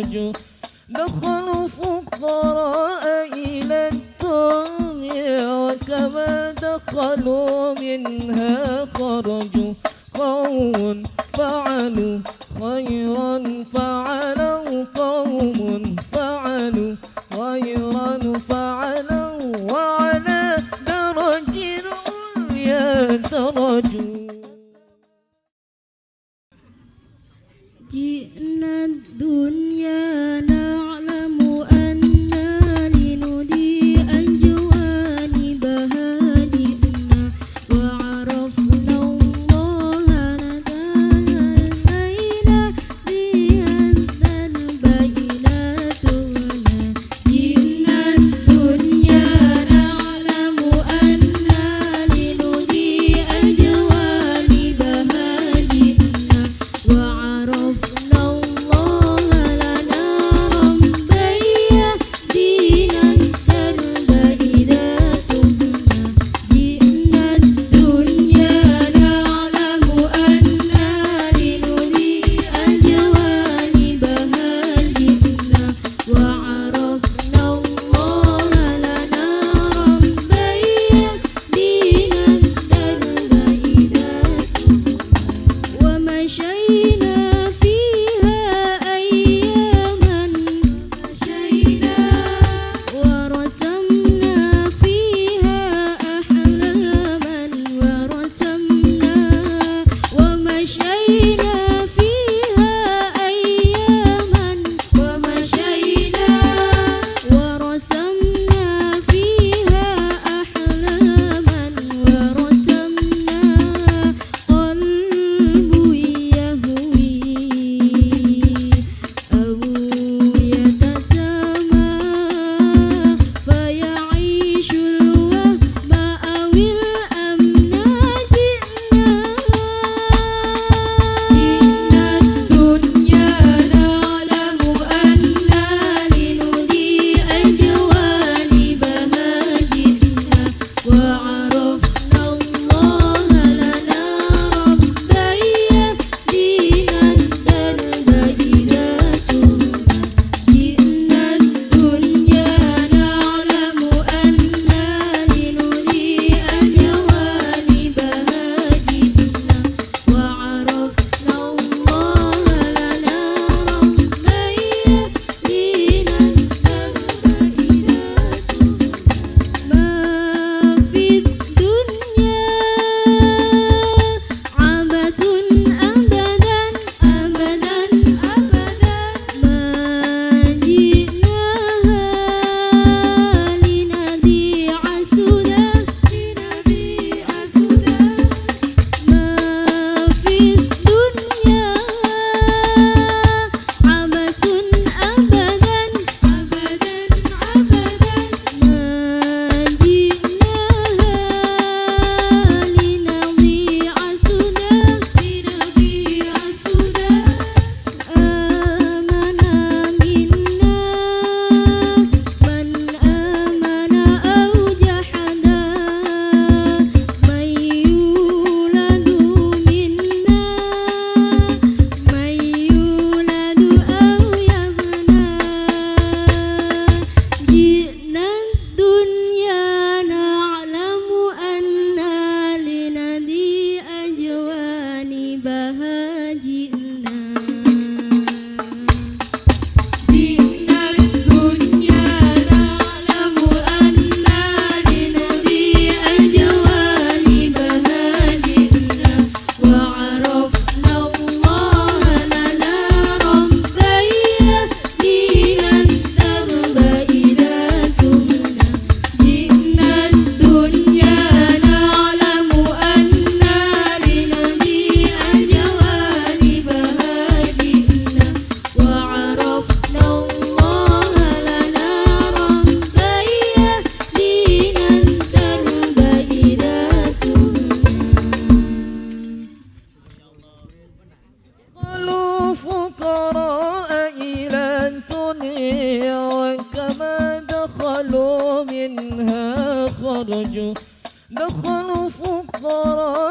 الرجل دخلوا فقراء إلى الدنيا وكما دخلوا منها خرجوا قوم فعلوا خيرا فعلوا قوم فعلوا خيرا فعلوا وعلى درج العليا درجوا جئنا الدنيا مشينا خرجوا دخلوا فقراء